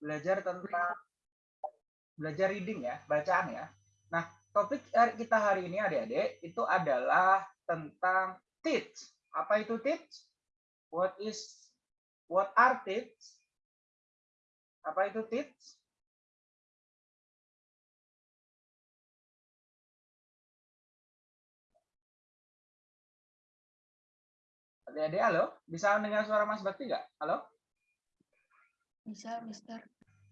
belajar tentang belajar reading ya, bacaan ya. Nah, topik kita hari ini adik-adik itu adalah tentang teach. Apa itu teach? What is what are teach? Apa itu teach? Adik-adik, halo? Bisa mendengar suara Mas Bakti nggak? Halo? Bisa, Mister.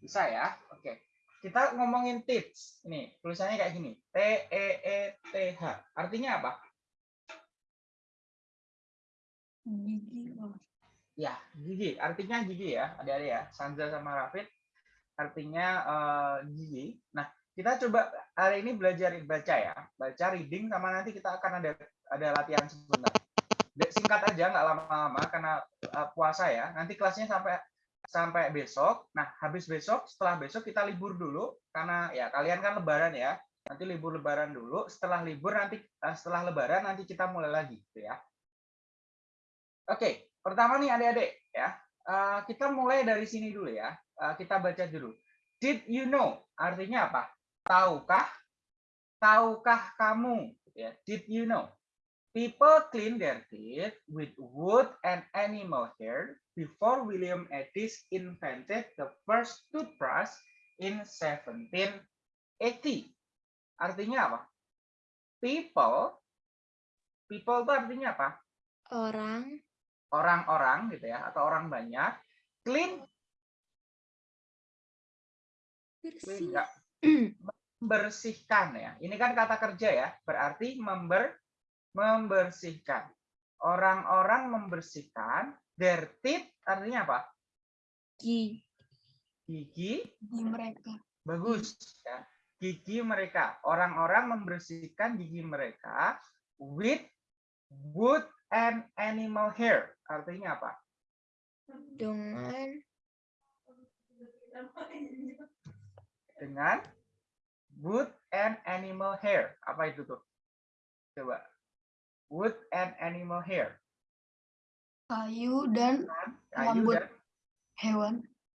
Bisa ya? Oke. Kita ngomongin teach. Ini, tulisannya kayak gini. T-E-E-T-H. Artinya apa? Gigi. Bang. Ya, gigi. Artinya gigi ya, adik-adik ya. Sandra sama Rafid. Artinya uh, gigi. Nah, kita coba hari ini belajar baca ya. Baca reading sama nanti kita akan ada ada latihan sebentar singkat aja nggak lama-lama karena uh, puasa ya nanti kelasnya sampai sampai besok. Nah habis besok setelah besok kita libur dulu karena ya kalian kan lebaran ya nanti libur lebaran dulu setelah libur nanti uh, setelah lebaran nanti kita mulai lagi gitu ya. Oke pertama nih adik-adik ya. Uh, kita mulai dari sini dulu ya. Uh, kita baca dulu. Did you know? Artinya apa? Tahukah? Tahukah kamu? Ya did you know People clean their teeth with wood and animal hair before William Edis invented the first toothbrush in 1780. Artinya apa? People, people itu artinya apa? Orang. Orang-orang gitu ya, atau orang banyak. Clean, Bersih. clean membersihkan ya. Ini kan kata kerja ya, berarti member membersihkan. Orang-orang membersihkan their teeth artinya apa? Gigi. Gigi. Gigi mereka. Bagus ya. Gigi mereka. Orang-orang membersihkan gigi mereka with wood and animal hair. Artinya apa? Dengan dengan wood and animal hair. Apa itu tuh? Coba wood and animal hair. kayu dan Kayu Rambut. dan hewan.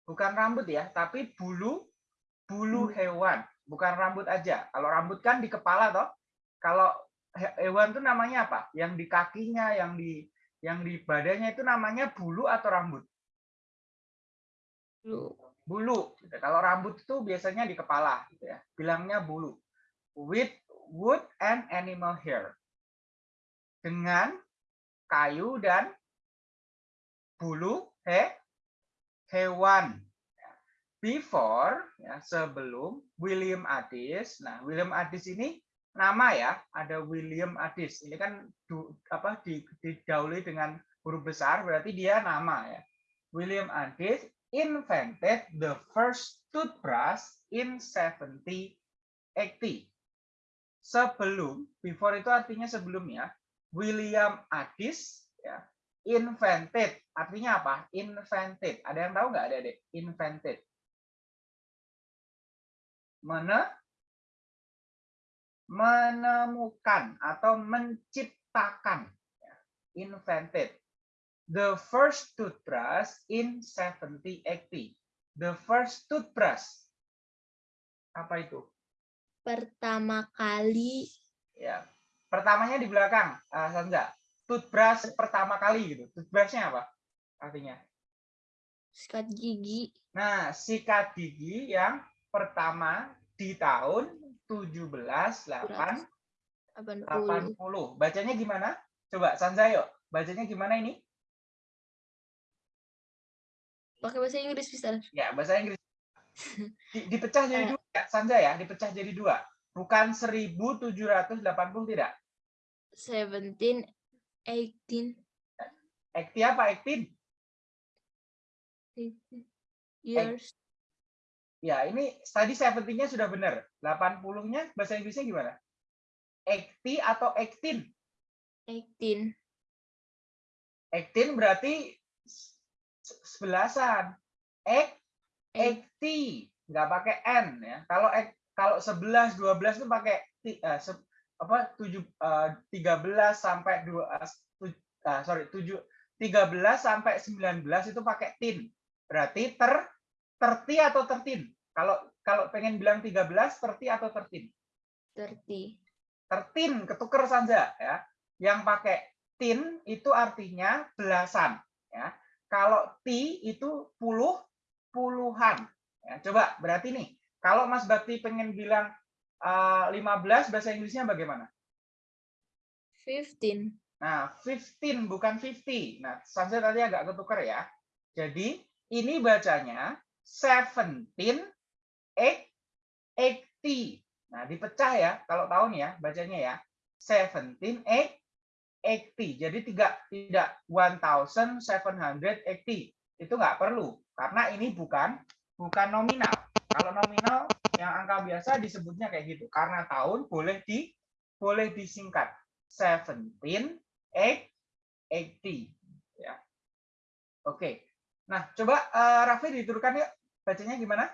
bukan rambut ya, tapi bulu bulu Hmm. hewan, bukan rambut aja. Kalau rambut kan di kepala toh. Kalau he- hewan itu namanya apa? Yang di kakinya, yang di yang di badannya itu namanya bulu atau rambut? Bulu. Bulu. gitu. Kalau rambut itu biasanya di kepala, gitu ya. Bilangnya bulu. With wood and animal hair. Dengan kayu dan bulu he, hewan. Before, ya, sebelum William Addis. Nah, William Addis ini nama ya, ada William Addis. Ini kan du, apa di, didahului dengan huruf besar, berarti dia nama ya. William Addis invented the first toothbrush in 1780. Sebelum, before itu artinya sebelumnya, William Addis ya, invented. Artinya apa? Invented. Ada yang tahu nggak ada adik? Invented. Mene, menemukan atau menciptakan. Ya, Invented. The first toothbrush in 1780. The first toothbrush. Apa itu? Pertama kali Ya, pertamanya di belakang, uh, Sandra. Toothbrush pertama kali gitu. Toothbrushnya apa? Artinya. sikat gigi. Nah, sikat gigi yang pertama di tahun 1780. 80. Bacanya gimana? Coba Sanza yuk. Bacanya gimana ini? Pakai bahasa Inggris, Mister. Ya, bahasa Inggris. Di- dipecah jadi dua, ya, Sanza ya, dipecah jadi dua. Bukan 1780 tidak. 17, 18, Ekti apa? Ektin? 18 years. Ya, ini tadi 70-nya sudah benar. 80-nya bahasa Inggrisnya gimana? Ekti atau ektin? 18. Ektin berarti sebelasan. Ek. ekti. Nggak pakai N ya. Kalau ek, kalau 11, 12 itu pakai eh, se- apa 7 eh, 13 sampai 2 eh, sorry 7 13 sampai 19 itu pakai tin. Berarti ter 30 atau 13? Kalau kalau pengen bilang 13, 30 atau 13? 30. 13 ketuker saja ya. Yang pakai tin itu artinya belasan ya. Kalau ti itu puluh puluhan. Ya, coba berarti nih kalau Mas Bakti pengen bilang uh, 15 bahasa Inggrisnya bagaimana? 15. Nah, 15 bukan 50. Nah, Sansa tadi agak ketuker ya. Jadi, ini bacanya 17 8 80. Nah, dipecah ya kalau tahun ya bacanya ya. 17 8 80. Jadi tidak tidak 1780. Itu nggak perlu karena ini bukan bukan nominal. Kalau nominal yang angka biasa disebutnya kayak gitu. Karena tahun boleh di boleh disingkat 17 8 80 ya. Oke. Nah, coba uh, Raffi diturunkan yuk. Bacanya gimana?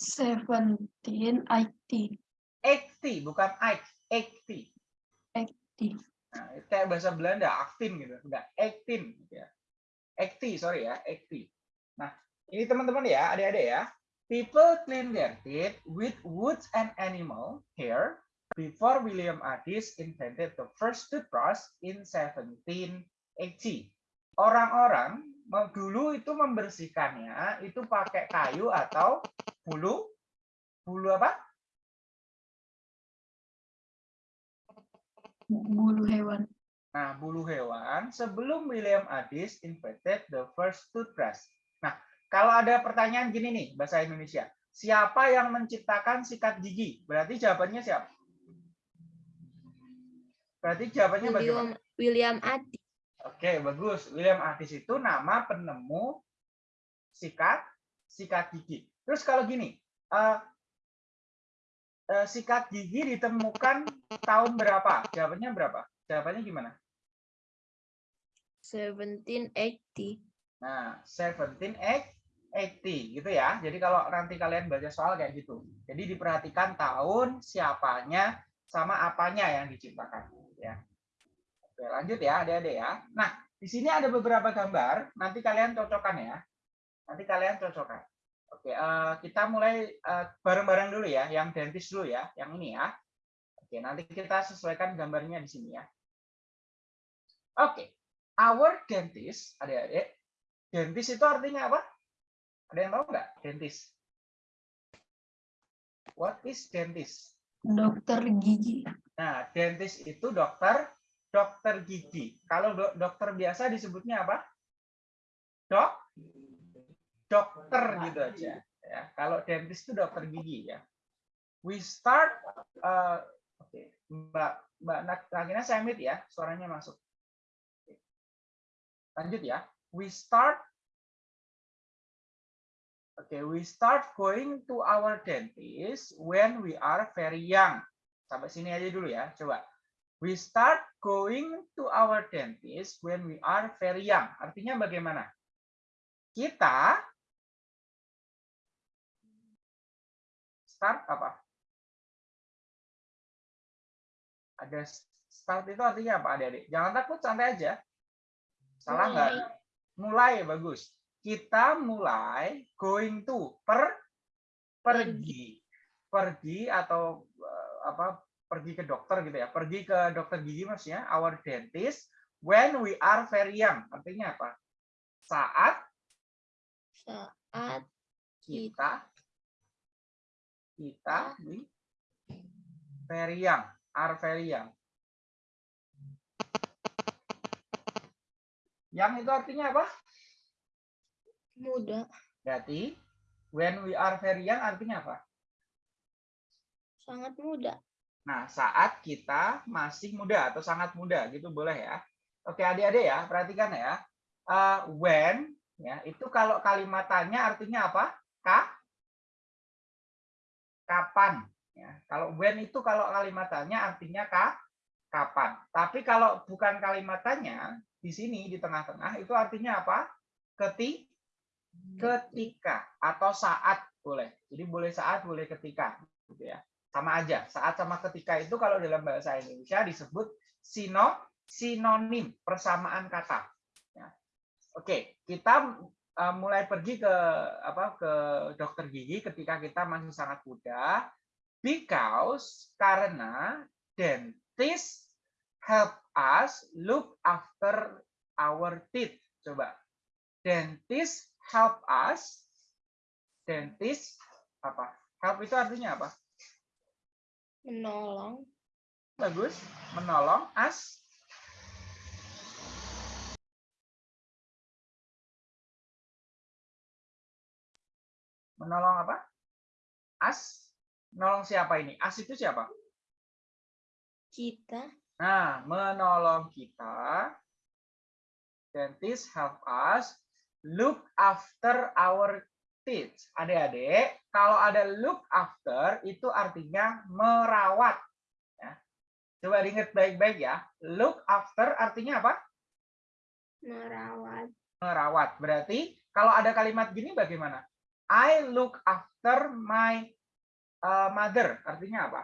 17, 80. 80 bukan 80. 80. Nah, itu kayak bahasa Belanda, 18 gitu. Enggak, 18 gitu ya. 80, sorry ya, 80. Nah, ini teman-teman ya, adik-adik ya. People clean their teeth with woods and animal hair before William Addis invented the first toothbrush in 1780. Orang-orang dulu itu membersihkannya itu pakai kayu atau bulu bulu apa? Bulu hewan. Nah, bulu hewan sebelum William Addis invented the first toothbrush. Nah, kalau ada pertanyaan gini nih bahasa Indonesia, siapa yang menciptakan sikat gigi? Berarti jawabannya siapa? Berarti jawabannya William bagaimana? William Adi. Oke, bagus. William Addis itu nama penemu sikat sikat gigi. Terus kalau gini, uh, uh, sikat gigi ditemukan tahun berapa? Jawabannya berapa? Jawabannya gimana? 1780. Nah, 1780 gitu ya. Jadi kalau nanti kalian baca soal kayak gitu. Jadi diperhatikan tahun, siapanya, sama apanya yang diciptakan. Ya. Oke, lanjut ya adik-adik ya. Nah, di sini ada beberapa gambar, nanti kalian cocokkan ya. Nanti kalian cocokkan. Oke, uh, kita mulai bareng-bareng uh, dulu ya, yang dentis dulu ya, yang ini ya. Oke, nanti kita sesuaikan gambarnya di sini ya. Oke, our dentist, adik-adik, dentist itu artinya apa? Ada yang tahu nggak dentist? What is dentist? Dokter gigi. Nah, dentist itu dokter dokter gigi. Kalau do dokter biasa disebutnya apa? Dok? Dokter gitu aja. Ya. Kalau dentist itu dokter gigi ya. We start, uh, oke, okay. Mbak Mbak Nakina Samit ya, suaranya masuk. Lanjut ya. We start okay, we start going to our dentist when we are very young. Sampai sini aja dulu ya, coba. We start going to our dentist when we are very young. Artinya bagaimana? Kita start apa? Ada start itu artinya apa adik-adik? Jangan takut, santai aja. Salah nggak? Mulai. mulai, bagus. Kita mulai going to, per, pergi. Pergi atau eh, apa pergi ke dokter gitu ya, pergi ke dokter gigi maksudnya our dentist when we are very young. Artinya apa? Saat saat kita kita di very young, are very young. Yang itu artinya apa? Muda. Berarti when we are very young artinya apa? Sangat muda. Nah, saat kita masih muda atau sangat muda gitu boleh ya. Oke, adik-adik ya, perhatikan ya. Uh, when ya, itu kalau kalimat tanya artinya apa? Ka? Kapan ya. Kalau when itu kalau kalimat tanya artinya ka? Kapan. Tapi kalau bukan kalimat tanya, di sini di tengah-tengah itu artinya apa? Keti ketika atau saat boleh. Jadi boleh saat, boleh ketika gitu ya sama aja. Saat sama ketika itu kalau dalam bahasa Indonesia disebut sino, sinonim, persamaan kata. Ya. Oke, kita uh, mulai pergi ke apa ke dokter gigi ketika kita masih sangat muda because karena dentist help us look after our teeth. Coba. Dentist help us. Dentist apa? Help itu artinya apa? Menolong. Bagus. Menolong us. Menolong apa? Us. Menolong siapa ini? Us itu siapa? Kita. Nah, menolong kita. Dentist help us look after our teeth. Adik-adik, kalau ada look after itu artinya merawat. Ya. Coba diingat baik-baik ya. Look after artinya apa? Merawat. Merawat. Berarti kalau ada kalimat gini bagaimana? I look after my uh, mother. Artinya apa?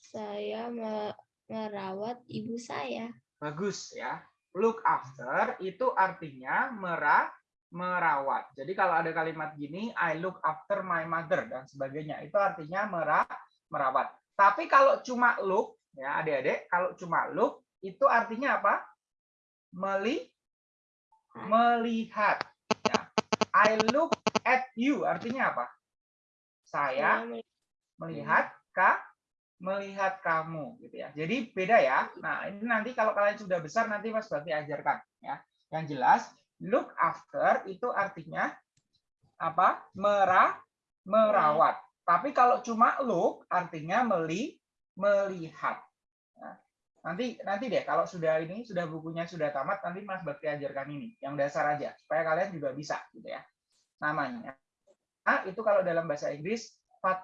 Saya me- merawat ibu saya. Bagus ya. Look after itu artinya merah merawat. Jadi kalau ada kalimat gini, I look after my mother dan sebagainya, itu artinya merah merawat. Tapi kalau cuma look, ya adik-adik, kalau cuma look itu artinya apa? Meli melihat. Ya. I look at you artinya apa? Saya Saya me- melihat kak melihat kamu gitu ya. Jadi beda ya. Nah, ini nanti kalau kalian sudah besar nanti Mas Bakti ajarkan ya. Yang jelas look after itu artinya apa? Merah merawat. Tapi kalau cuma look artinya meli melihat. Nah, nanti nanti deh kalau sudah ini sudah bukunya sudah tamat nanti Mas Bakti ajarkan ini yang dasar aja supaya kalian juga bisa gitu ya. Namanya Nah, itu kalau dalam bahasa Inggris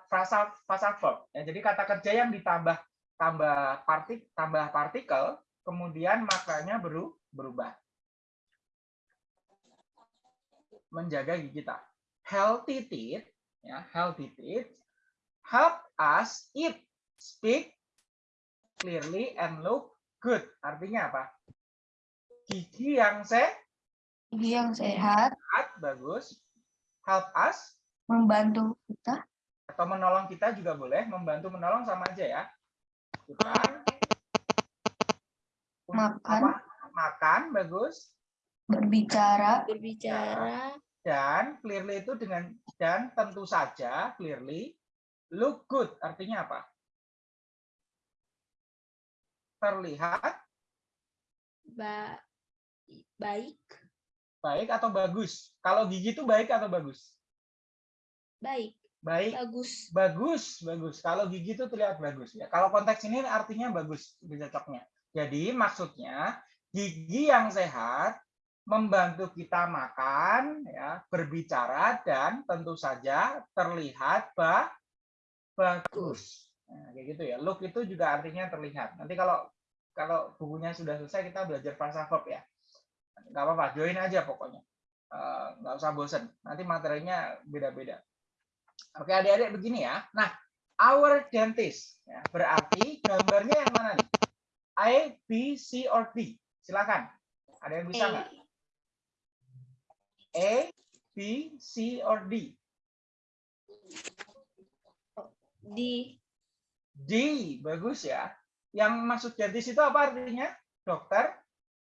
frasal frasal verb. Ya, jadi kata kerja yang ditambah tambah partik tambah partikel, kemudian maknanya beru, berubah. Menjaga gigi kita. Healthy teeth, ya, healthy teeth help us eat, speak clearly and look good. Artinya apa? Gigi yang sehat, Gigi yang sehat bagus. Help us membantu kita atau menolong kita juga boleh membantu menolong sama aja ya kita Makan. apa? makan bagus berbicara berbicara. dan clearly itu dengan dan tentu saja clearly look good artinya apa terlihat Ba baik. baik atau bagus kalau gigi itu baik atau bagus Baik. Baik. Bagus. bagus bagus. Kalau gigi itu terlihat bagus ya. Kalau konteks ini artinya bagus cocoknya. Jadi maksudnya gigi yang sehat membantu kita makan ya berbicara dan tentu saja terlihat ba bagus. Nah, kayak gitu ya. Look itu juga artinya terlihat. Nanti kalau kalau bukunya sudah selesai kita belajar verb ya. Nggak apa-apa join aja pokoknya. Eh, nggak usah bosen. Nanti materinya beda-beda Oke adik-adik begini ya. Nah, our dentist ya, berarti gambarnya yang mana nih? A, B, C, or D? Silakan. Ada yang bisa nggak? A, B, C, or D? Di D, bagus ya. Yang maksud dentist itu apa artinya? Dokter,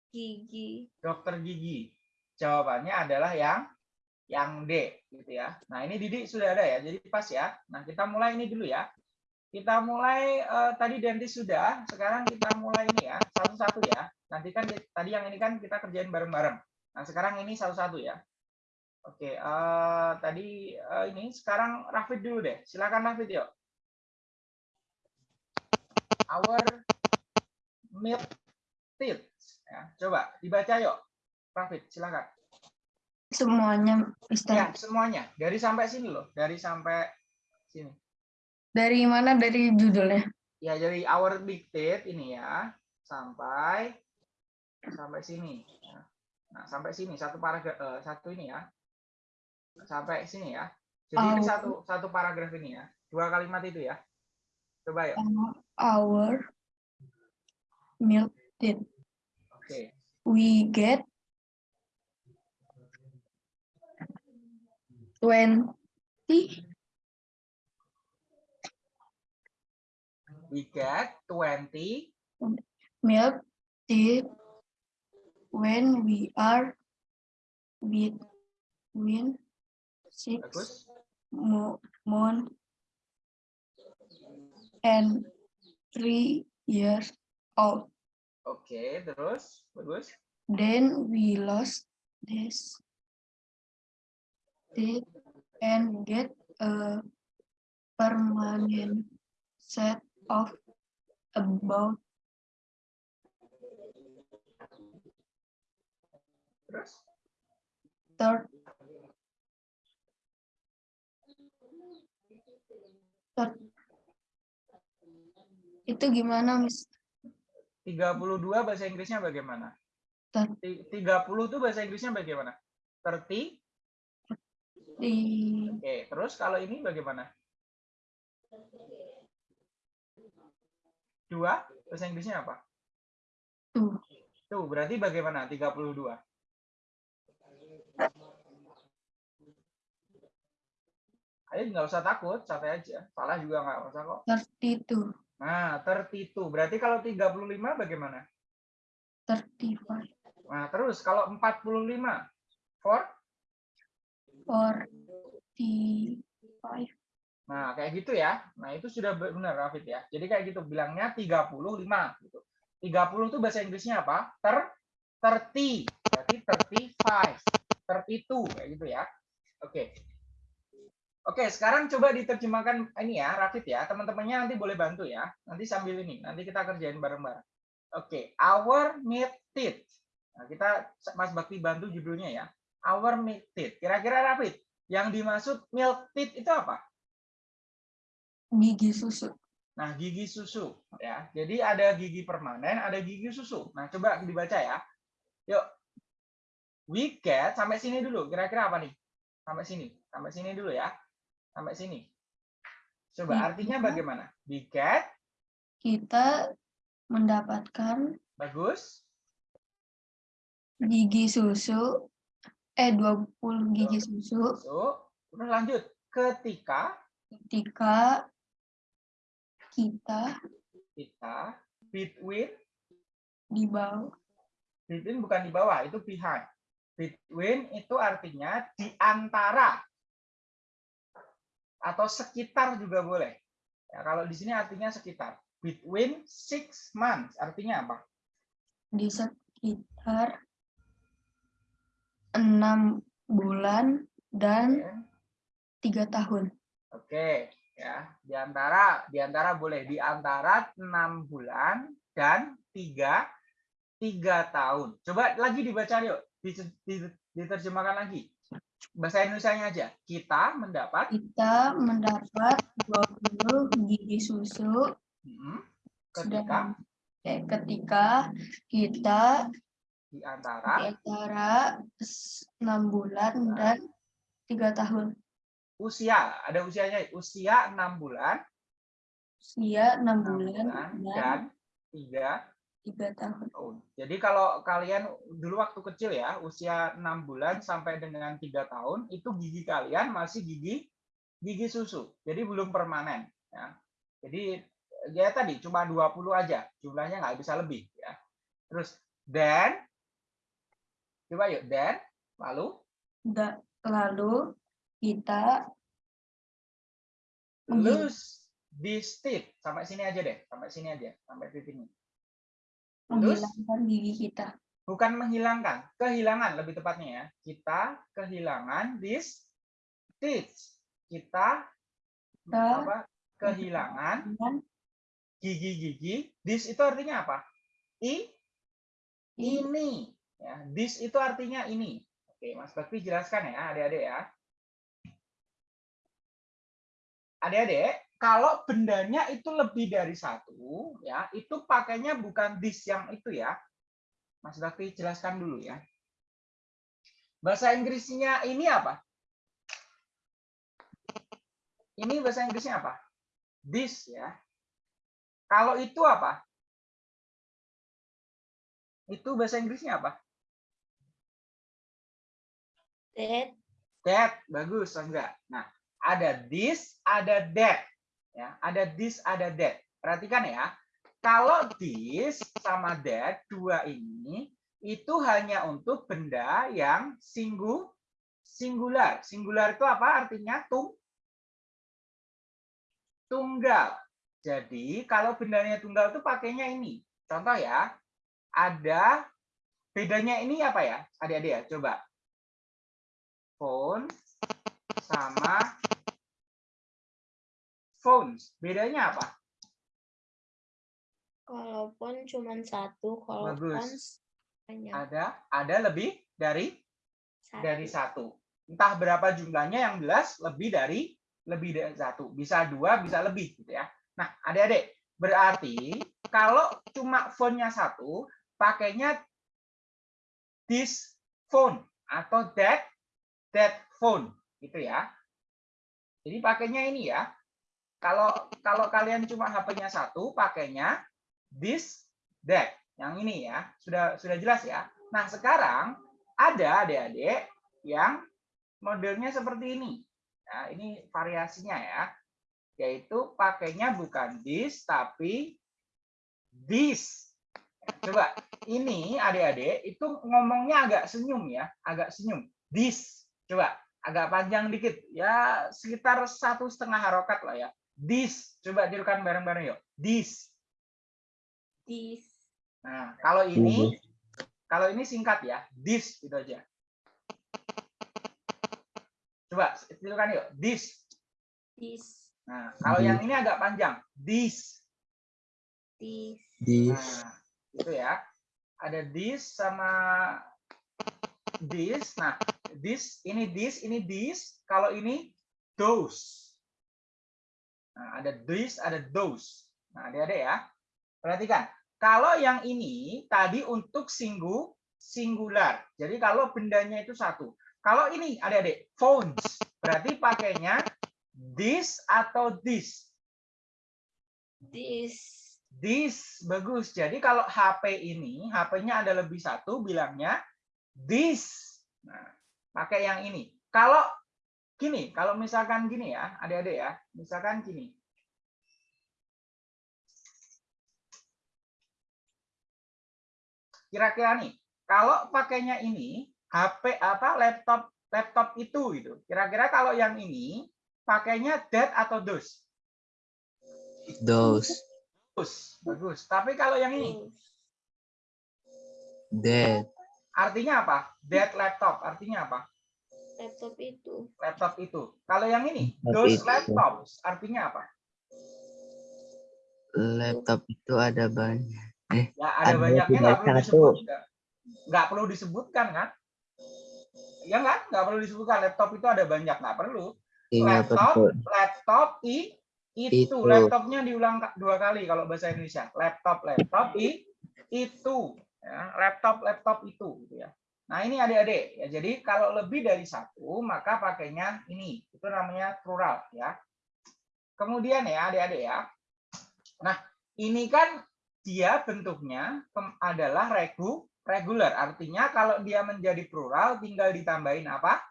gigi. dokter gigi. Jawabannya adalah yang yang D gitu ya. Nah, ini Didi sudah ada ya. Jadi pas ya. Nah, kita mulai ini dulu ya. Kita mulai eh, tadi dentist sudah, sekarang kita mulai ini ya, satu-satu ya. Nanti kan di- tadi yang ini kan kita kerjain bareng-bareng. Nah, sekarang ini satu-satu ya. Oke, eh, tadi eh, ini sekarang Rafid dulu deh. Silakan Rafid yuk. Our milk teeth. Ya, coba dibaca yuk. Rafid, silakan. Semuanya Ya, Mister. semuanya. Dari sampai sini loh. Dari sampai sini. Dari mana dari judulnya? Ya, dari our big teeth ini ya. Sampai sampai sini. ya. Nah, sampai sini satu paragraf eh, satu ini ya. Sampai sini ya. Jadi ini Our- satu satu paragraf ini ya. Dua kalimat itu ya. Coba ya. Our milk teeth. Oke. We get twenty We get 20 milk teeth when we are between six bagus. mo- month and three years old. Oke, terus bagus. Then we lost this teeth and get a permanent set of about third third itu gimana Miss? 32 bahasa Inggrisnya bagaimana? Ter- Ti- 30 itu bahasa Inggrisnya bagaimana? 30. Di Oke, terus kalau ini bagaimana? Dua, bahasa Inggrisnya apa? tuh Tuh, berarti bagaimana? 32. Ayo nggak usah takut, santai aja. Salah juga nggak usah kok. 32 Nah, 32. Berarti kalau 35 bagaimana? 35 Nah, terus kalau 45? For? 45 Nah, kayak gitu ya. Nah, itu sudah benar, Rafid ya. Jadi kayak gitu, bilangnya 35. Gitu. 30 itu bahasa Inggrisnya apa? Ter, 30. Berarti 35. 32, kayak gitu ya. Oke. Oke, sekarang coba diterjemahkan ini ya, Rafid ya. Teman-temannya nanti boleh bantu ya. Nanti sambil ini, nanti kita kerjain bareng-bareng. Oke, our meat teeth. Nah, kita Mas Bakti bantu judulnya ya. Our meat teeth. Kira-kira Rafid, yang dimaksud milk teeth itu apa? gigi susu Nah, gigi susu ya. Jadi ada gigi permanen, ada gigi susu. Nah, coba dibaca ya. Yuk. We get sampai sini dulu. Kira-kira apa nih? Sampai sini. Sampai sini dulu ya. Sampai sini. Coba artinya bagaimana? We get kita mendapatkan bagus. gigi susu eh 20 gigi susu Susu. Terus lanjut. Ketika ketika kita kita between di bawah between bukan di bawah, itu behind. Between itu artinya di antara atau sekitar juga boleh. Ya, kalau di sini artinya sekitar. Between six months artinya apa? di sekitar enam bulan dan tiga tahun Oke, ya. Di antara di antara boleh di antara enam bulan dan tiga tiga tahun. Coba lagi dibaca yuk, Di- di- diterjemahkan lagi. Bahasa Indonesia-nya aja. Kita mendapat kita mendapat 20 gigi susu hmm, ketika dan eh, ketika kita di di antara antara enam bulan dan tiga tahun. Usia ada usianya usia enam bulan. Usia enam enam bulan bulan dan dan tiga tiga tahun. tahun. Jadi kalau kalian dulu waktu kecil ya usia enam bulan sampai dengan tiga tahun itu gigi kalian masih gigi gigi susu. Jadi belum permanen ya. Jadi ya tadi cuma 20 aja. Jumlahnya nggak bisa lebih ya. Terus dan coba yuk dan lalu? Da- lalu kita lose this teeth sampai sini aja deh sampai sini aja sampai titik ini. Lose? Menghilangkan gigi kita. Bukan menghilangkan kehilangan lebih tepatnya ya. Kita kehilangan this teeth kita Kita- apa kehilangan gigi-gigi. This itu artinya apa? I- ini ya this itu artinya ini. Oke mas Bakti jelaskan ya adik-adik ya. Adik-adik kalau bendanya itu lebih dari satu ya itu pakainya bukan this yang itu ya. Mas Bakti jelaskan dulu ya. Bahasa Inggrisnya ini apa? Ini bahasa Inggrisnya apa? This ya. Kalau itu apa? Itu bahasa Inggrisnya apa That that bagus enggak. Nah ada this ada that. Ya ada this ada that. Perhatikan ya kalau this sama that dua ini itu hanya untuk benda yang singgu singular. Singular itu apa artinya? Tung tunggal. Jadi kalau bendanya tunggal itu pakainya ini. Contoh ya ada bedanya ini apa ya adik-adik ya? Coba phone sama phones. Bedanya apa? Kalau pun cuma satu, kalau Bagus. banyak. Ada ada lebih dari Satu. dari satu. Entah berapa jumlahnya yang jelas lebih dari lebih dari satu. Bisa dua, bisa lebih gitu ya. Nah, adik-adik, berarti kalau cuma phone-nya satu, pakainya this phone atau that that phone gitu ya. Jadi pakainya ini ya. Kalau kalau kalian cuma HP-nya satu, pakainya this that. Yang ini ya. Sudah sudah jelas ya. Nah, sekarang ada adik-adik yang modelnya seperti ini. Nah, ini variasinya ya. Yaitu pakainya bukan this tapi this. Coba ini adik-adik itu ngomongnya agak senyum ya, agak senyum. This. Coba agak panjang dikit ya sekitar satu setengah harokat lah ya. This. Coba tirukan bareng-bareng yuk. This. This. Nah, kalau ini kalau ini singkat ya. This itu aja. Coba tirukan yuk. This. This. Nah, kalau yang ini agak panjang. This. This. This. Nah, itu ya. Ada this sama this. Nah, this, ini this, ini this. Kalau ini those. Nah, ada this, ada those. Nah, adik-adik ya. Perhatikan. Kalau yang ini tadi untuk singgu singular. Jadi kalau bendanya itu satu. Kalau ini adik-adik phones, berarti pakainya this atau this. This. This bagus. Jadi kalau HP ini, HP-nya ada lebih satu, bilangnya this. Nah, pakai yang ini. Kalau gini, kalau misalkan gini ya, adik-adik ya, misalkan gini. Kira-kira nih, kalau pakainya ini, HP apa laptop laptop itu gitu. Kira-kira kalau yang ini pakainya that atau those? Those. Bagus, bagus. Tapi kalau yang ini. That. Artinya apa? That laptop artinya apa? Laptop itu. Laptop itu. Kalau yang ini, Laptop those itu. laptops artinya apa? Laptop itu ada banyak. Ya ada Ada banyaknya nggak perlu satu. disebut. nggak- perlu disebutkan kan? Ya kan? Nggak perlu disebutkan. Laptop itu ada banyak nggak perlu. Iya Laptop, betul. laptop i itu. Itu. Laptopnya diulang dua kali kalau bahasa Indonesia. Laptop, laptop i itu. Ya, laptop, itu. Gitu ya. Nah ini adik-adik. Ya, jadi kalau lebih dari satu maka pakainya ini. Itu namanya plural ya. Kemudian ya adik-adik ya. Nah ini kan dia bentuknya adalah regu regular. Artinya kalau dia menjadi plural tinggal ditambahin apa?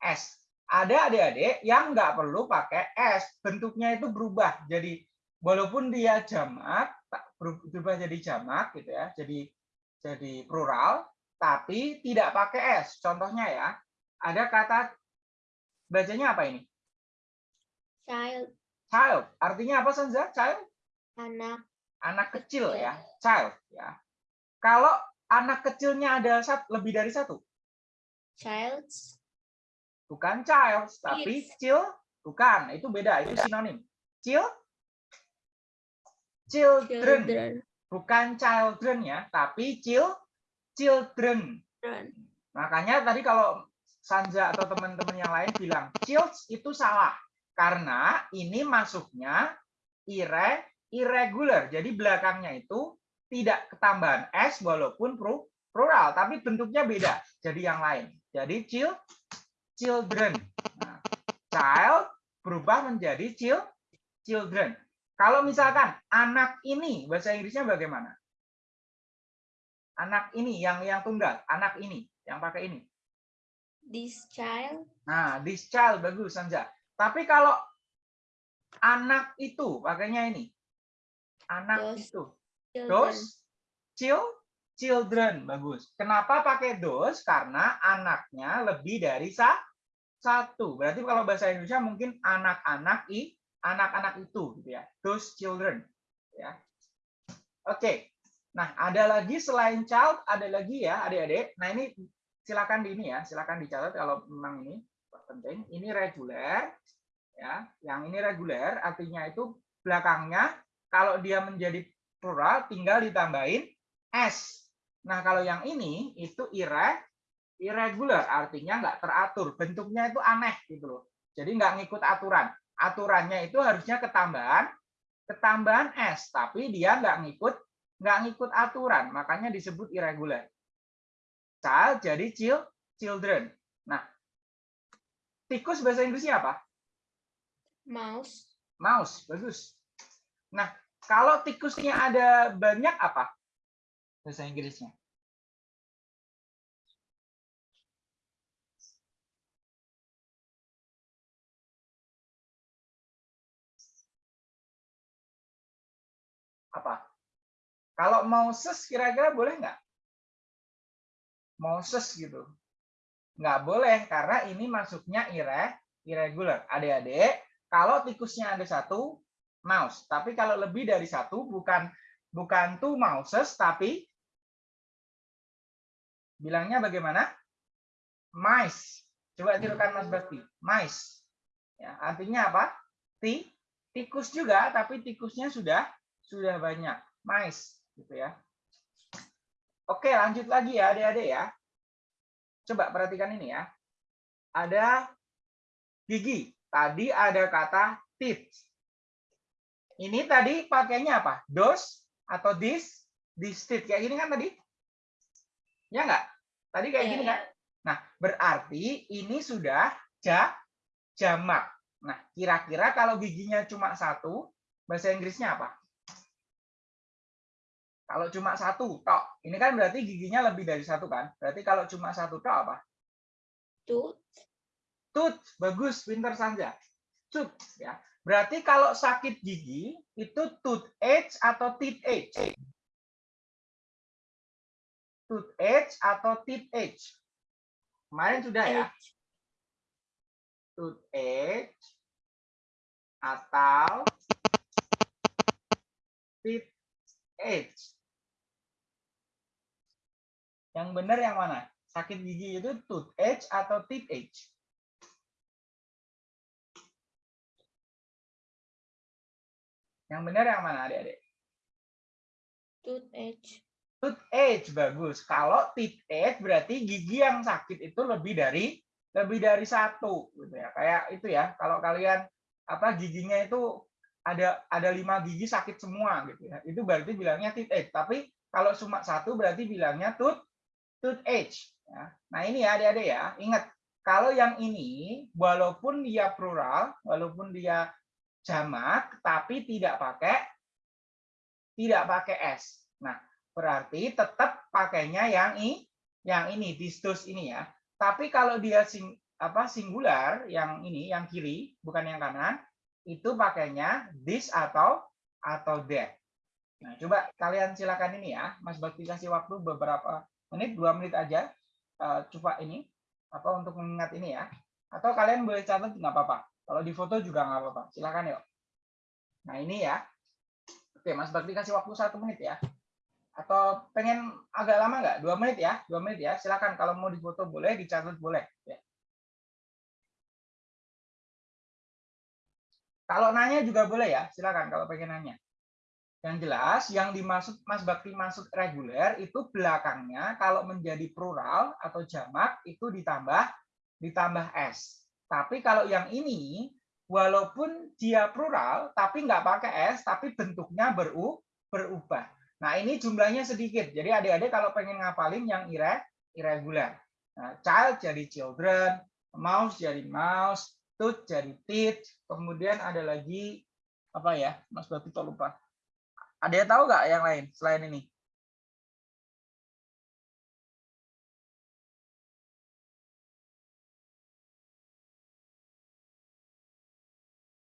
S. Ada adik-adik yang nggak perlu pakai S. Bentuknya itu berubah. Jadi walaupun dia jamak, berubah jadi jamak gitu ya. Jadi jadi plural, tapi tidak pakai S. Contohnya ya, ada kata bacanya apa ini? Child. Child. Artinya apa Sanza? Child? Anak. Anak kecil ya. Child ya. Kalau anak kecilnya ada lebih dari satu, Childs. bukan child, tapi Kids. chill, bukan. Itu beda, itu sinonim. Chill, children, Children. Bukan children ya, tapi chill, children. Children. Makanya tadi kalau Sanja atau teman-teman yang lain bilang childs itu salah karena ini masuknya ire irregular. Jadi belakangnya itu tidak ketambahan s walaupun plural tapi bentuknya beda. Jadi yang lain. Jadi chill children. Nah, child berubah menjadi chill children. Kalau misalkan anak ini bahasa Inggrisnya bagaimana? Anak ini yang yang tunggal, anak ini yang pakai ini. This child. Nah, this child bagus Sanja. Tapi kalau anak itu pakainya ini. Anak Those itu. Children. Those chil children bagus. Kenapa pakai those? Karena anaknya lebih dari sa satu. Berarti kalau bahasa Indonesia mungkin anak-anak i anak-anak itu gitu ya. Those children ya. Oke. Nah, ada lagi selain child, ada lagi ya, adik-adik. Nah, ini silakan di ini ya, silakan dicatat kalau memang ini penting. Ini reguler ya. Yang ini reguler artinya itu belakangnya kalau dia menjadi plural tinggal ditambahin s. Nah, kalau yang ini itu irre irregular artinya nggak teratur, bentuknya itu aneh gitu loh. Jadi nggak ngikut aturan. Aturannya itu harusnya ketambahan ketambahan s, tapi dia nggak ngikut nggak ngikut aturan, makanya disebut irregular. Child jadi chil children. Nah, tikus bahasa Inggrisnya apa? Mouse. Mouse, bagus. Nah, kalau tikusnya ada banyak apa? Bahasa Inggrisnya. Kalau Moses kira-kira boleh nggak? Moses gitu. Nggak boleh karena ini masuknya ire, irregular. Adik-adik, kalau tikusnya ada satu, mouse. Tapi kalau lebih dari satu, bukan bukan two mouses, tapi bilangnya bagaimana? Mice. Coba tirukan Mas Bakti. Mice. Ya, artinya apa? Ti, tikus juga, tapi tikusnya sudah sudah banyak. Mice, gitu ya. Oke, lanjut lagi ya, adik-adik ya. Coba perhatikan ini ya. Ada gigi. Tadi ada kata teeth. Ini tadi pakainya apa? Dos atau this? This teeth. Kayak gini kan tadi? Ya enggak? Tadi kayak Iya, gini iya. kan? Nah, berarti ini sudah ja, jamak. Nah, kira-kira kalau giginya cuma satu, bahasa Inggrisnya apa? Kalau cuma satu, tok. Ini kan berarti giginya lebih dari satu kan? Berarti kalau cuma satu tok apa? Tooth. Tooth, bagus, pinter saja. Tooth, ya. Berarti kalau sakit gigi itu toothache atau teethache? Toothache atau teethache? Kemarin sudah ya. Edge. Toothache atau teethache. Yang benar yang mana? Sakit gigi itu toothache atau teethache? Yang benar yang mana adik-adik? Tooth edge. Toothache bagus. Kalau teethache berarti gigi yang sakit itu lebih dari lebih dari satu gitu ya. Kayak itu ya. Kalau kalian apa giginya itu ada ada lima gigi sakit semua gitu ya. Itu berarti bilangnya teethache. Tapi kalau cuma satu berarti bilangnya tooth toothache. Ya. Nah ini ya adik-adik ya. Ingat kalau yang ini walaupun dia plural, walaupun dia jamak, tapi tidak pakai tidak pakai s. Nah, berarti tetap pakainya yang i, yang ini distus ini ya. Tapi kalau dia sing, apa singular yang ini yang kiri bukan yang kanan, itu pakainya this atau atau that. Nah, coba kalian silakan ini ya, Mas Bakti kasih waktu beberapa menit, dua menit aja. eh, coba ini apa untuk mengingat ini ya. Atau kalian boleh catat nggak apa-apa. Kalau di foto juga nggak apa-apa. Silakan yuk. Nah ini ya. Oke, Mas Bakti kasih waktu satu menit ya. Atau pengen agak lama nggak? Dua menit ya, dua menit ya. Silakan kalau mau difoto boleh, dicatat boleh. Ya. Kalau nanya juga boleh ya, silakan kalau pengen nanya. Yang jelas, yang dimaksud Mas Bakti maksud reguler itu belakangnya kalau menjadi plural atau jamak itu ditambah ditambah s. Tapi kalau yang ini walaupun dia plural tapi nggak pakai s tapi bentuknya beru, berubah. Nah, ini jumlahnya sedikit. Jadi adik-adik kalau pengen ngapalin yang ire, irregular. Nah, child jadi children, mouse jadi mouse, tooth, cherry teeth, kemudian ada lagi apa ya, Mas Batu kok lupa. Ada yang tahu nggak yang lain selain ini?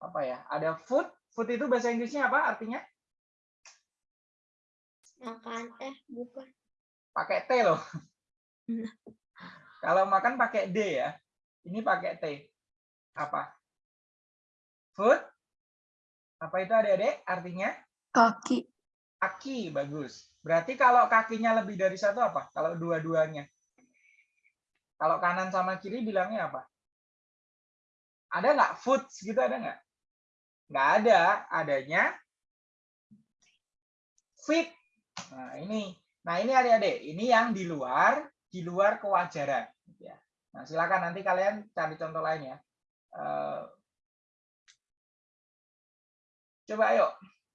Apa ya? Ada food. Food itu bahasa Inggrisnya apa artinya? Makan teh, bukan. Pakai T loh. Iya. Kalau makan pakai D ya. Ini pakai T. Apa? Food. Apa itu adik-adik? Artinya? Kaki. Kaki, bagus. Berarti kalau kakinya lebih dari satu apa? Kalau dua-duanya. Kalau kanan sama kiri bilangnya apa? Ada nggak foods gitu ada nggak? Nggak ada. Adanya fit. Nah ini. Nah ini adik-adik. Ini yang di luar, di luar kewajaran. gitu ya. Nah silakan nanti kalian cari contoh lain ya. Eh, Coba ayo.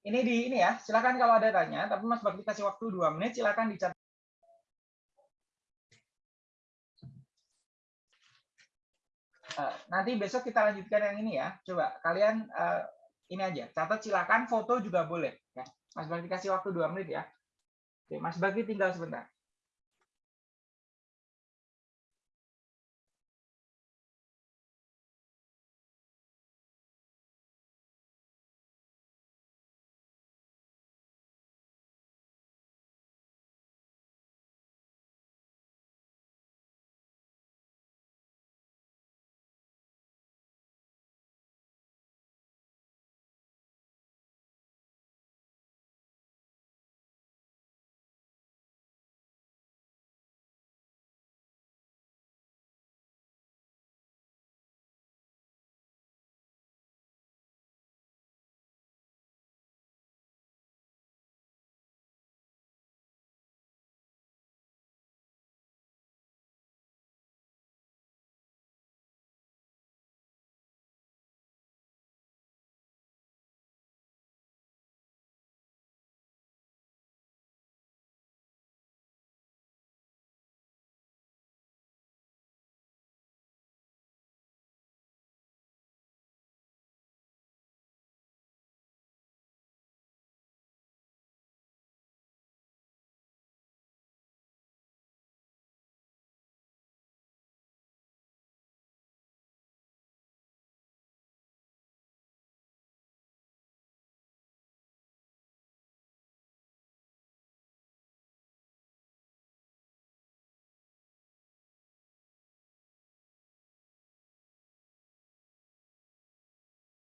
Ini di ini ya. Silakan kalau ada tanya. Tapi Mas Bakti kasih waktu dua menit. Silakan dicatat. Eh, nanti besok kita lanjutkan yang ini ya. Coba kalian eh, ini aja. Catat silakan. Foto juga boleh. Ya. Mas Bakti kasih waktu dua menit ya. Oke, Mas Bakti tinggal sebentar.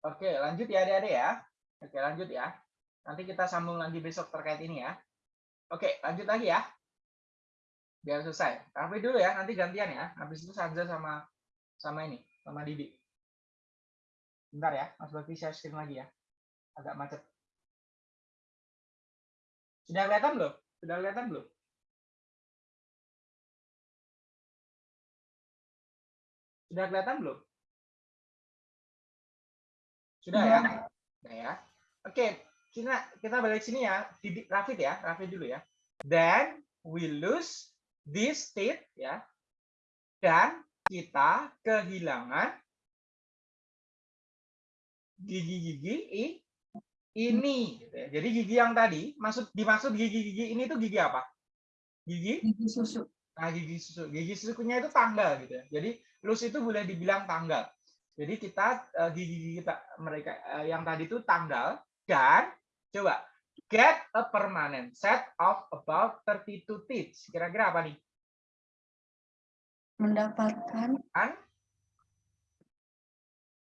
Oke, lanjut ya adik-adik ya. Oke, lanjut ya. Nanti kita sambung lagi besok terkait ini ya. Oke, lanjut lagi ya. Biar selesai. Tapi dulu ya, nanti gantian ya. Habis itu Sanza sama sama ini, sama Didi. Bentar ya, Mas Bakti share screen lagi ya. Agak macet. Sudah kelihatan belum? Sudah kelihatan belum? Sudah kelihatan belum? Sudah ya? Sudah ya. Oke, kita kita balik sini ya. Didi, Rafid ya, Rafid dulu ya. Then we lose this teeth ya. Dan kita kehilangan gigi-gigi ini gitu ya. Jadi gigi yang tadi maksud dimaksud gigi-gigi ini tuh gigi apa? Gigi Gigi susu. Nah, gigi susu, gigi susunya itu tanggal gitu ya. Jadi lus itu boleh dibilang tanggal. Jadi kita eh, gigi-gigi kita mereka eh, yang tadi itu tanggal dan coba get a permanent set of about 32 teeth. Kira-kira apa nih? Mendapatkan Kan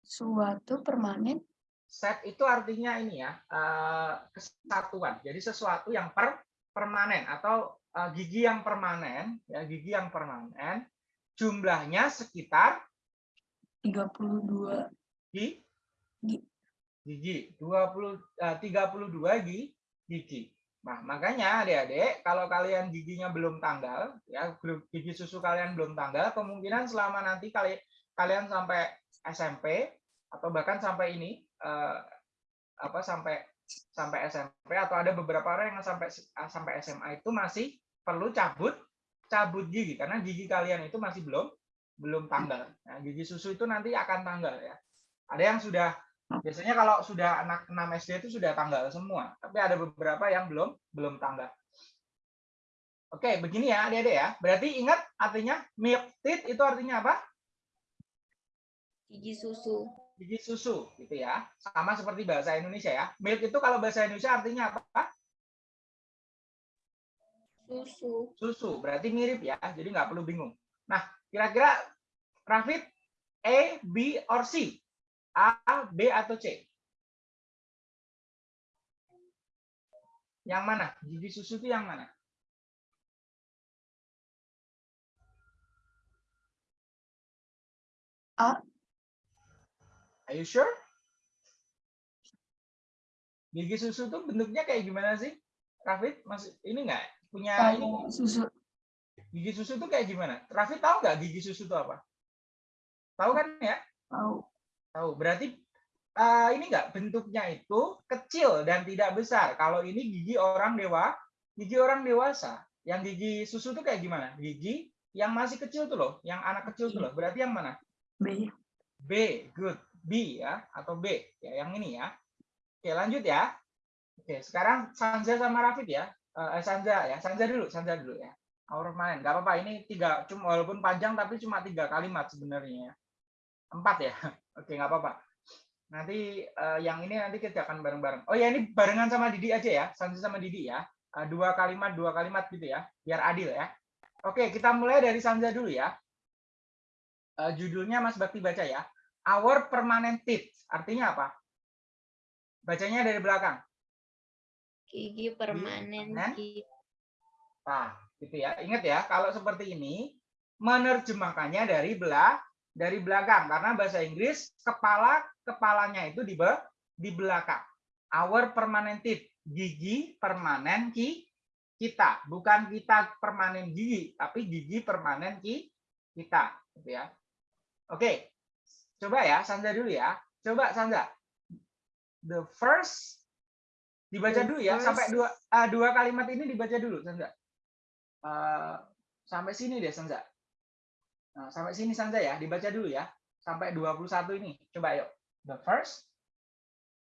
suatu permanen set itu artinya ini ya, eh, kesatuan. Jadi sesuatu yang per permanen atau gigi yang permanen, ya gigi yang permanen jumlahnya sekitar 32 di Gi- gigi 20 eh, 32 gi- gigi. Nah, makanya Adik-adik kalau kalian giginya belum tanggal ya gigi susu kalian belum tanggal, kemungkinan selama nanti kali kalian sampai SMP atau bahkan sampai ini eh, apa sampai sampai SMP atau ada beberapa orang yang sampai sampai SMA itu masih perlu cabut cabut gigi karena gigi kalian itu masih belum belum tanggal. Nah, gigi susu itu nanti akan tanggal ya. Ada yang sudah biasanya kalau sudah anak 6 SD itu sudah tanggal semua, tapi ada beberapa yang belum belum tanggal. Oke, begini ya Adik-adik ya. Berarti ingat artinya milk teeth itu artinya apa? Gigi susu. gigi susu gitu ya. Sama seperti bahasa Indonesia ya. Milk itu kalau bahasa Indonesia artinya apa? Susu. Susu. Berarti mirip ya. Jadi nggak perlu bingung. Nah, kira-kira Rafid A, B, or C? A, B, atau C? Yang mana? Gigi susu itu yang mana? A. Are you sure? Gigi susu tuh bentuknya kayak gimana sih? Rafid, mas ini nggak punya ini susu. Gigi susu tuh kayak gimana? Rafid tahu nggak gigi susu itu apa? Tahu kan ya? Tahu. Tahu. Berarti eh, ini nggak bentuknya itu kecil dan tidak besar. Kalau ini gigi orang dewa, gigi orang dewasa. Yang gigi susu tuh kayak gimana? Gigi yang masih kecil tuh loh, yang anak kecil tuh loh. Berarti yang mana? B. B, good. B ya, atau B. Ya, yang ini ya. Oke, lanjut ya. Oke, sekarang Sanza sama Rafid ya. Eh, Sanza ya, Sanza dulu, Sanza dulu ya. Our main, nggak apa-apa. Ini tiga, cuma walaupun panjang tapi cuma tiga kalimat sebenarnya. ya. Empat ya. Oke, nggak apa-apa. Nanti eh, yang ini nanti kita akan bareng-bareng. Oh ya, ini barengan sama Didi aja ya. Sanza sama Didi ya. Eh, dua kalimat, dua kalimat gitu ya. Biar adil ya. Oke, kita mulai dari Sanza dulu ya. Eh, judulnya Mas Bakti baca ya. Our permanent teeth. Artinya apa? Bacanya dari belakang. Gigi permanen. Nah, gitu ya. Ingat ya, kalau seperti ini menerjemahkannya dari belah dari belakang karena bahasa Inggris kepala kepalanya itu di be- di belakang. Our permanent teeth, gigi permanen ki kita, bukan kita permanen gigi, tapi gigi permanen ki kita, gitu ya. Oke. Coba ya, Sandra dulu ya. Coba Sandra. The first dibaca The dulu ya, first- sampai dua ah, dua kalimat ini dibaca dulu, Sandra. Eh, sampai sini deh, Sandra. Nah, sampai sini Sandra ya, dibaca dulu ya. Sampai 21 ini. Coba yuk. The first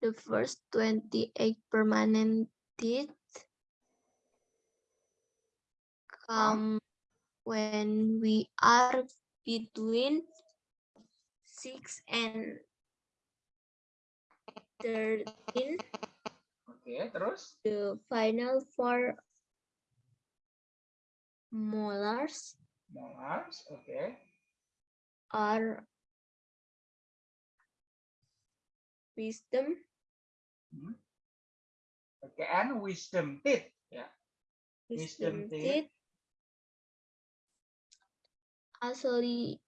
The first 28 permanent teeth come when we are between 6 and 13. Oke, terus The final four molars molars, oke. are wisdom, Oke, and wisdom teeth ya. Wisdom wisdom teeth. teeth, actually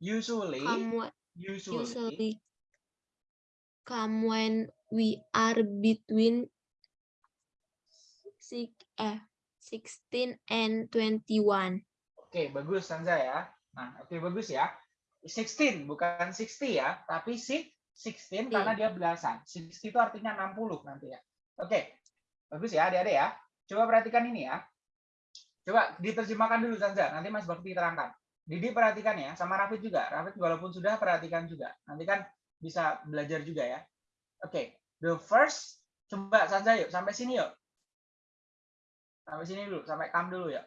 Usually, come usually, usually come when we are between six, eh, 16 and 21. Oke, bagus Sanza ya. Nah, oke bagus ya. 16 bukan 60 ya, tapi six 16 karena dia belasan. 60 itu artinya 60 nanti ya. Oke. Bagus ya, Adik-adik ya. Coba perhatikan ini ya. Coba diterjemahkan dulu Sanza, nanti Mas Bakti terangkan. Didi perhatikan ya, sama Rafid juga. Rafid walaupun sudah perhatikan juga. Nanti kan bisa belajar juga ya. Oke, the first coba Sanza yuk sampai sini yuk. Sampai sini dulu, sampai kam dulu ya.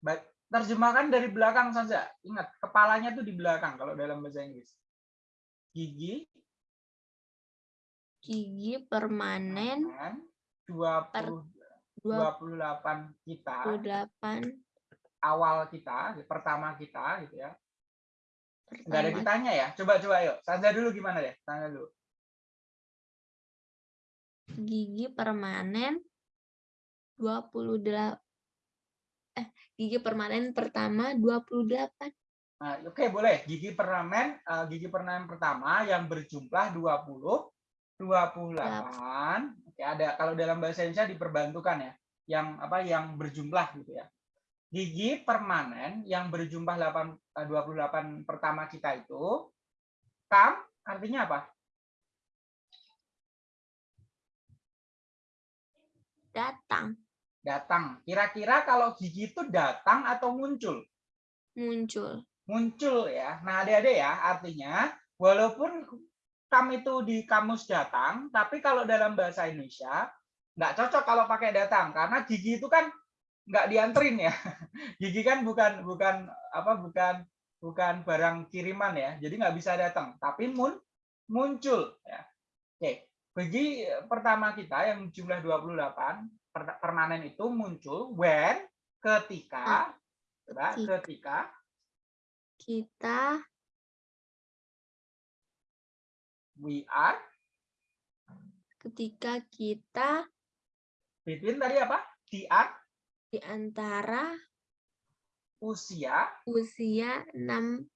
Baik, terjemahkan dari belakang saja. Ingat, kepalanya tuh di belakang kalau dalam bahasa Inggris. Gigi Gigi permanen kanan, 20 28 kita, 28 awal kita, pertama kita gitu ya. Enggak ada pertama kitanya ya. Coba coba yuk. Sanza dulu gimana deh? Sanza dulu. gigi permanen 28 eh gigi permanen pertama 28 Nah, oke boleh. Gigi permanen eh, gigi permanen pertama yang berjumlah 20 28. Oke, ada kalau dalam bahasa Indonesia diperbantukan ya. Yang apa yang berjumlah gitu ya. Gigi permanen yang berjumlah 8 eh, 28 pertama kita itu kam artinya apa? datang Datang. Kira-kira kalau gigi itu datang atau muncul? muncul muncul ya. Nah, adik-adik ya, artinya walaupun kam itu di kamus datang, tapi kalau dalam bahasa Indonesia nggak cocok kalau pakai datang karena gigi itu kan nggak dianterin ya. Gigi kan bukan bukan apa bukan bukan barang kiriman ya. Jadi nggak bisa datang, tapi mun muncul ya. Oke, bagi pertama kita yang jumlah 28 per- permanen itu muncul when ketika coba Ketika. ketika Kita we are ketika kita between tadi apa? Di an- di antara usia. usia 6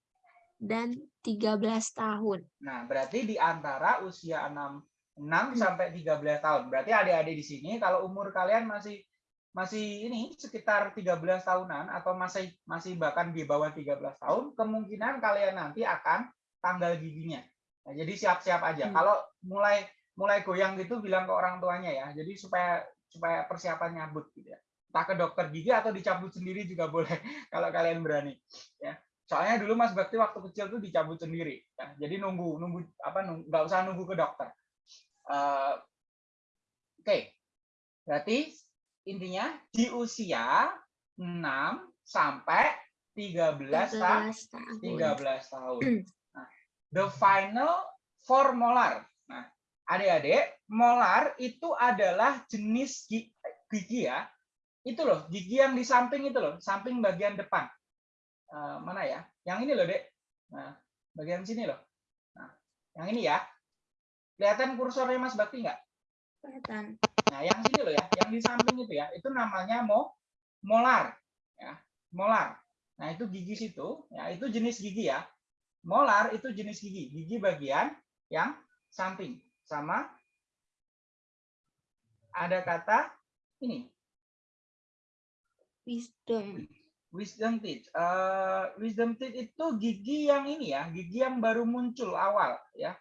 dan 13 tahun. Nah, berarti di antara usia 6 6 sampai 13 tahun. Berarti adik-adik di sini kalau umur kalian masih masih ini sekitar 13 tahunan atau masih masih bahkan di bawah 13 tahun, kemungkinan kalian nanti akan tanggal giginya. Nah, jadi siap-siap aja. Hmm. Kalau mulai mulai goyang gitu bilang ke orang tuanya ya. Jadi supaya supaya persiapan nyabut gitu ya. Entah ke dokter gigi atau dicabut sendiri juga boleh kalau kalian berani ya. Soalnya dulu Mas Bakti waktu kecil tuh dicabut sendiri ya. Jadi nunggu nunggu apa nunggu, nggak usah nunggu ke dokter. Eh, Oke. Berarti intinya di usia 6 sampai 13 tahun 13 tahun. 13 tahun. Nah, the final four molar. Nah, adik-adik, molar itu adalah jenis gi- gigi ya. Itu loh, gigi yang di samping itu loh, samping bagian depan. Eh, mana ya? Yang ini loh, Dek. Nah, bagian sini loh. Nah, yang ini ya. Kelihatan kursornya Mas Bakti nggak? Kelihatan. Nah, yang sini loh ya, yang di samping itu ya, itu namanya mo molar, ya, molar. Nah, itu gigi situ, ya, itu jenis gigi ya. Molar itu jenis gigi, gigi bagian yang samping. Sama ada kata ini, Wisdom. wisdom teeth. Eh, wisdom teeth itu gigi yang ini ya, gigi yang baru muncul awal ya.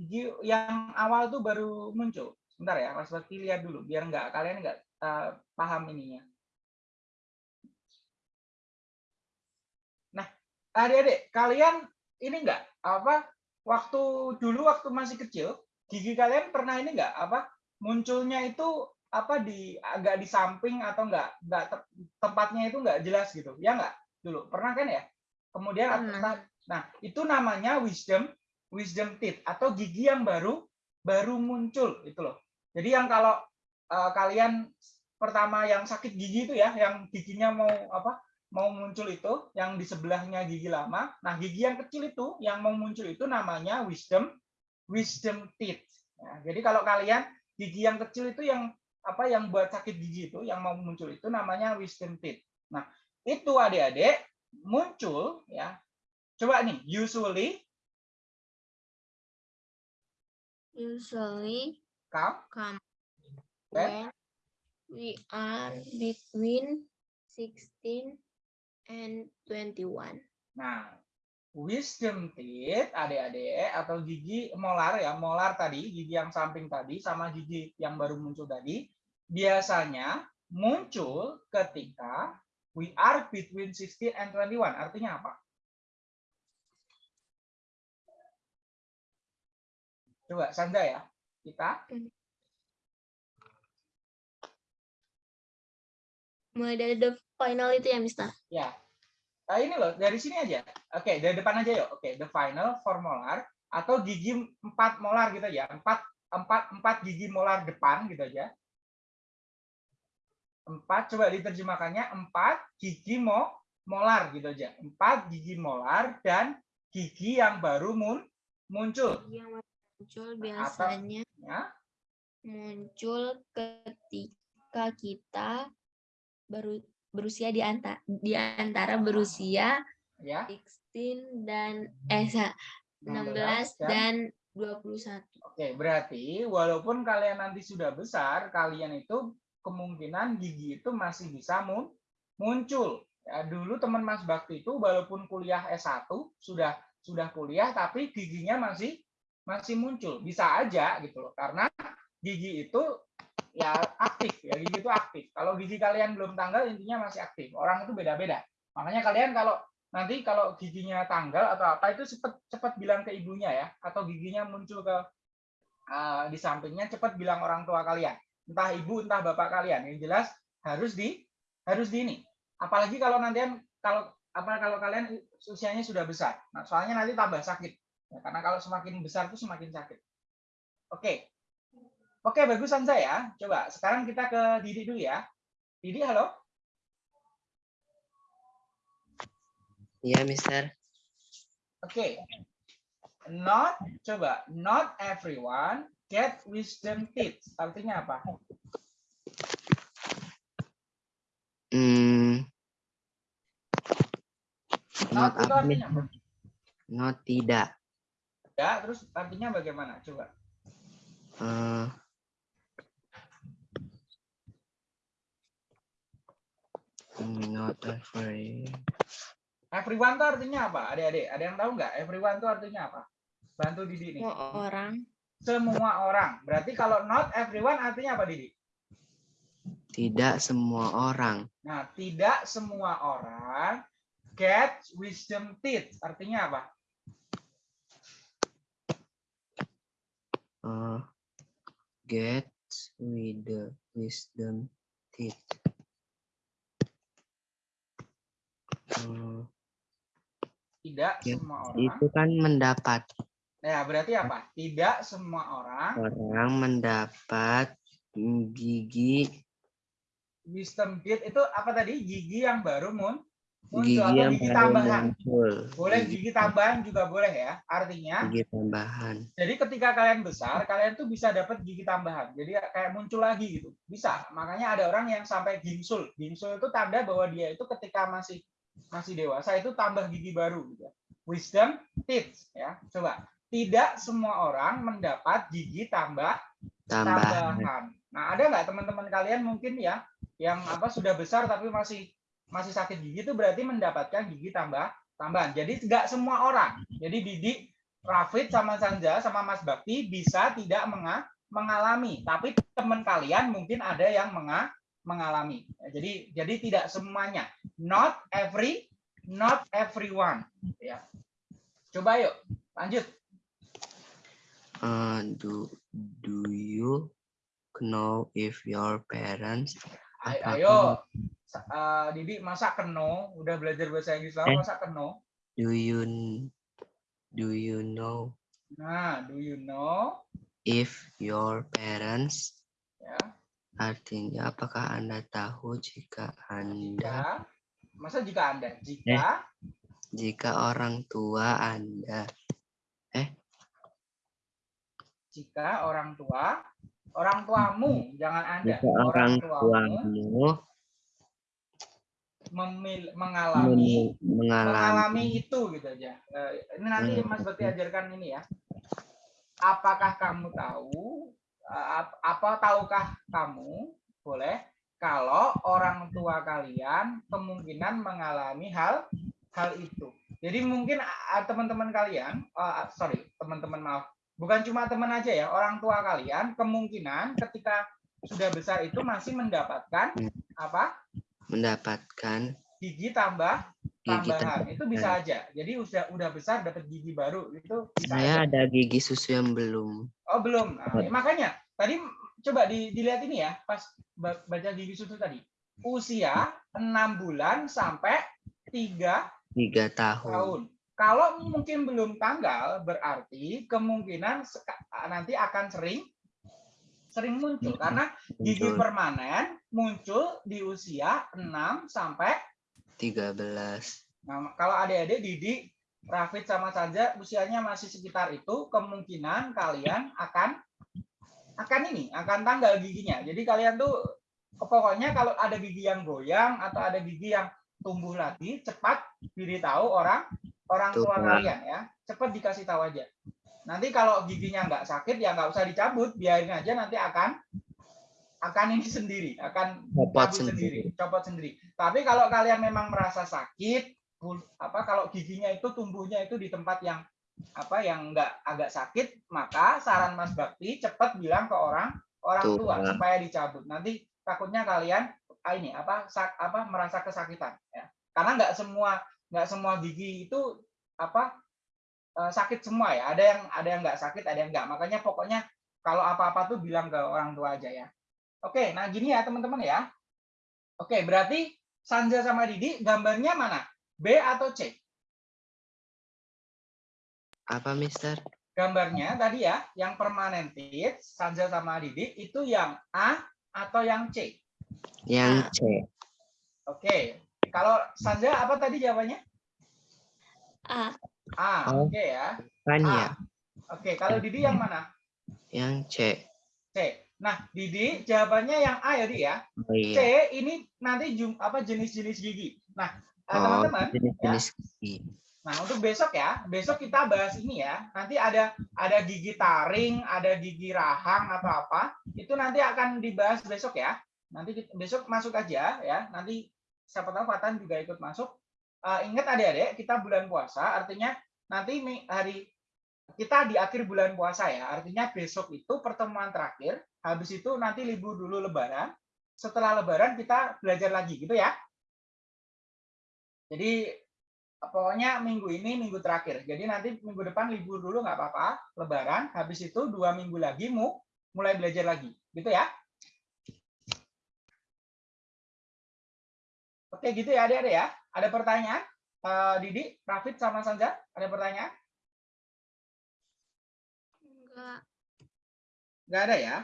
Gigi yang awal tuh baru muncul. Sebentar ya, Mas Bakti lihat dulu biar nggak kalian nggak eh, paham ininya. Nah, adik-adik, kalian ini nggak apa waktu dulu waktu masih kecil gigi kalian pernah ini nggak apa munculnya itu apa di agak di samping atau enggak enggak te- tempatnya itu enggak jelas gitu ya enggak dulu pernah kan ya kemudian entah- nah itu namanya wisdom wisdom teeth atau gigi yang baru baru muncul itu loh jadi yang kalau eh, kalian pertama yang sakit gigi itu ya yang giginya mau apa mau muncul itu yang di sebelahnya gigi lama nah gigi yang kecil itu yang mau muncul itu namanya wisdom wisdom teeth Ya, jadi kalau kalian gigi yang kecil itu yang apa yang buat sakit gigi itu yang mau muncul itu namanya wisdom teeth. Nah, itu adik-adik muncul ya. Coba nih, usually Usually come come When? when we are between 16 and 21. Nah, wisdom teeth adik-adik atau gigi molar ya, molar tadi, gigi yang samping tadi sama gigi yang baru muncul tadi biasanya muncul ketika we are between 16 and 21. Artinya apa? Coba Sandra ya. Kita Mulai dari the final itu ya, Mister. ya. Nah, ini loh, dari sini aja. Oke, dari depan aja yuk. Oke, the final four molar atau gigi empat molar gitu ya. Empat empat empat gigi molar depan gitu aja. Empat coba diterjemahkannya empat gigi mo molar gitu aja. Empat gigi molar dan gigi yang baru mun muncul. Yang muncul Nah, biasanya Ya. muncul ketika kita baru berusia di antara di antara berusia Ya. 16 dan eh sa- 16 dan 21. Oke, berarti walaupun kalian nanti sudah besar, kalian itu kemungkinan gigi itu masih bisa mun- muncul. Ya, dulu teman Mas Bakti itu walaupun kuliah S1 sudah sudah kuliah tapi giginya masih masih muncul. Bisa aja gitu loh. Karena gigi itu ya aktif ya, gigi itu aktif. Kalau gigi kalian belum tanggal intinya masih aktif. Orang itu beda-beda. Makanya kalian kalau nanti kalau giginya tanggal atau apa itu cepat cepat bilang ke ibunya ya atau giginya muncul ke eh, di sampingnya cepat bilang orang tua kalian entah ibu entah bapak kalian yang jelas harus di harus di ini Apalagi kalau nanti kalau apa kalau kalian usianya sudah besar. Nah, soalnya nanti tambah sakit. Ya, karena kalau semakin besar itu semakin sakit. Oke. Oke, bagus Sanza ya. Coba sekarang kita ke Didi dulu ya. Didi, halo. Iya, Mister. Oke. Not coba not everyone get wisdom teeth. Artinya apa? Hmm, Not not itu artinya apa? Not tidak. Ya, terus artinya bagaimana? Coba. Eh, not every. Everyone itu artinya apa? Adik-adik, ada yang tahu nggak? Everyone itu artinya apa? Bantu Didi nih. Semua orang. Semua orang. Berarti kalau not everyone artinya apa, Didi? Tidak semua orang. Nah, tidak semua orang get wisdom teeth. Artinya apa? Eh, get with the wisdom teeth. Eh, Tidak semua orang. itu kan mendapat Nah, berarti apa? Tidak semua orang orang mendapat gigi wisdom teeth itu apa tadi? Gigi yang baru mun muncul gigi yang gigi tambahan. muncul. Boleh Gigi, gigi tambahan juga boleh ya. Artinya, gigi tambahan. jadi ketika kalian besar, kalian tuh bisa dapat gigi tambahan. Jadi kayak muncul lagi gitu. Bisa. Makanya ada orang yang sampai gingsul. Gingsul itu tanda bahwa dia itu ketika masih masih dewasa itu tambah gigi baru gitu. Wisdom teeth ya. Coba. Tidak semua orang mendapat gigi tambah Tambahan. tambahan. Nah, ada nggak teman-teman kalian mungkin ya yang apa sudah besar tapi masih masih sakit gigi itu berarti mendapatkan gigi tambah tambahan. Jadi nggak semua orang. Jadi Didi, Rafid sama Sanja sama Mas Bakti bisa tidak menga- mengalami, tapi teman kalian mungkin ada yang menga- mengalami. Jadi jadi tidak semuanya. Not every not everyone ya. Coba yuk, lanjut. Uh, do do you know if your parents Ayo, eh, Didi masa keno, udah belajar bahasa Inggris lama Eh. masa keno. do you do you know? Nah, do you know? if your parents Ya, artinya apakah anda tahu jika anda jika, masa jika anda, jika? Jika orang tua anda jika orang tua, orang tuamu, jangan anda, jika orang tuamu tuamu memil- mengalami men- mengalami mengalami itu gitu aja. Eh, ini nanti Hmm. Mas Bakti ajarkan ini ya. Apakah kamu tahu ap- apa tahukah kamu boleh kalau orang tua kalian kemungkinan mengalami hal hal itu. Jadi mungkin teman-teman kalian, ah, sorry teman-teman maaf, bukan cuma teman aja ya, orang tua kalian kemungkinan ketika sudah besar itu masih mendapatkan apa? Mendapatkan gigi tambah gigi tambahan. tambahan. itu bisa aja. Jadi udah udah besar dapat gigi baru itu bisa saya aja. ada gigi susu yang belum. Oh belum. Nah, ya, makanya tadi coba di- dilihat ini ya pas ba- baca gigi susu tadi. Usia enam bulan sampai tiga tiga tahun. tahun kalau mungkin belum tanggal berarti kemungkinan nanti akan sering sering muncul. Karena gigi Muncul. permanen muncul di usia 6 sampai 13 Nah, kalau adik-adik Didi, Rafid sama saja usianya masih sekitar itu, kemungkinan kalian akan akan ini, akan tanggal giginya. Jadi kalian tuh pokoknya kalau ada gigi yang goyang atau ada gigi yang tumbuh lagi, cepat beritahu orang orang tua Tua. kalian ya. Cepat dikasih tahu aja. Nanti kalau giginya nggak sakit ya nggak usah dicabut, biarin aja nanti akan akan ini sendiri, akan Copot cabut sendiri. copot sendiri. Tapi kalau kalian memang merasa sakit, apa kalau giginya itu tumbuhnya itu di tempat yang apa yang enggak agak sakit, maka saran Mas Bakti cepat bilang ke orang orang Tua. tua supaya dicabut. Nanti takutnya kalian ah, ini apa sak, apa merasa kesakitan ya. Karena nggak semua nggak semua gigi itu apa eh, sakit semua ya. Ada yang ada yang nggak sakit, ada yang nggak. Makanya pokoknya kalau apa-apa tuh bilang ke orang tua aja ya. Oke, nah gini ya teman-teman ya. Oke, berarti Sanja sama Didi gambarnya mana? B atau C? Apa, Mister? Gambarnya tadi ya, yang permanented, Sanja sama Didi itu yang A atau yang C? Yang C. Oke. Kalau Sanja apa tadi jawabannya? A. A. Oh. Oke ya. A. ya? Oke, kalau Didi yang mana? Yang C. C. Nah, Didi jawabannya yang A ya, Di ya. Oh C iya. ini nanti jum, apa jenis-jenis gigi. Nah, Oh, teman-teman, jenis-jenis gigi. Nah, untuk besok ya, besok kita bahas ini ya. Nanti ada ada gigi taring, ada gigi rahang atau apa. Itu nanti akan dibahas besok ya. Nanti kita- besok masuk aja ya. Nanti siapa tahu Fatan juga ikut masuk. Eh, ingat adik-adik, kita bulan puasa, artinya nanti hari kita di akhir bulan puasa ya. Artinya besok itu pertemuan terakhir. Habis itu nanti libur dulu lebaran. Setelah lebaran kita belajar lagi gitu ya. Jadi pokoknya minggu ini minggu terakhir. Jadi nanti minggu depan libur dulu nggak apa-apa, lebaran. Habis itu dua minggu lagi mu mulai belajar lagi, gitu ya. Oke gitu ya adik-adik ya. Ada pertanyaan? Eh, Didi, Rafid sama Sanja, ada pertanyaan? Enggak. Nggak ada ya?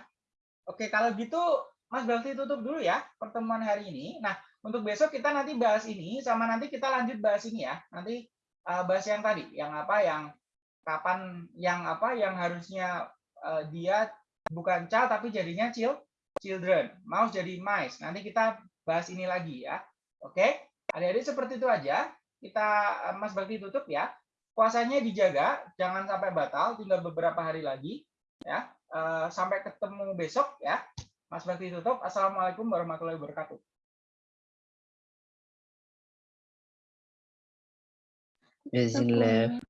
Oke, kalau gitu Mas Bakti tutup dulu ya pertemuan hari ini. Nah, untuk besok kita nanti bahas ini sama nanti kita lanjut bahas ini ya. Nanti eh, bahas yang tadi, yang apa yang kapan yang apa yang harusnya eh, dia bukan child tapi jadinya child children. Mouse jadi mice. Nanti kita bahas ini lagi ya. Oke? Adik-adik seperti itu aja. Kita eh, Mas Bakti tutup ya. Puasanya dijaga, jangan sampai batal, tinggal beberapa hari lagi ya. Eh, sampai ketemu besok ya. Mas Bakti tutup. Assalamualaikum warahmatullahi wabarakatuh. Bismillah.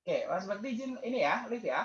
Oke, Mas Bakti izin ini ya, live ya.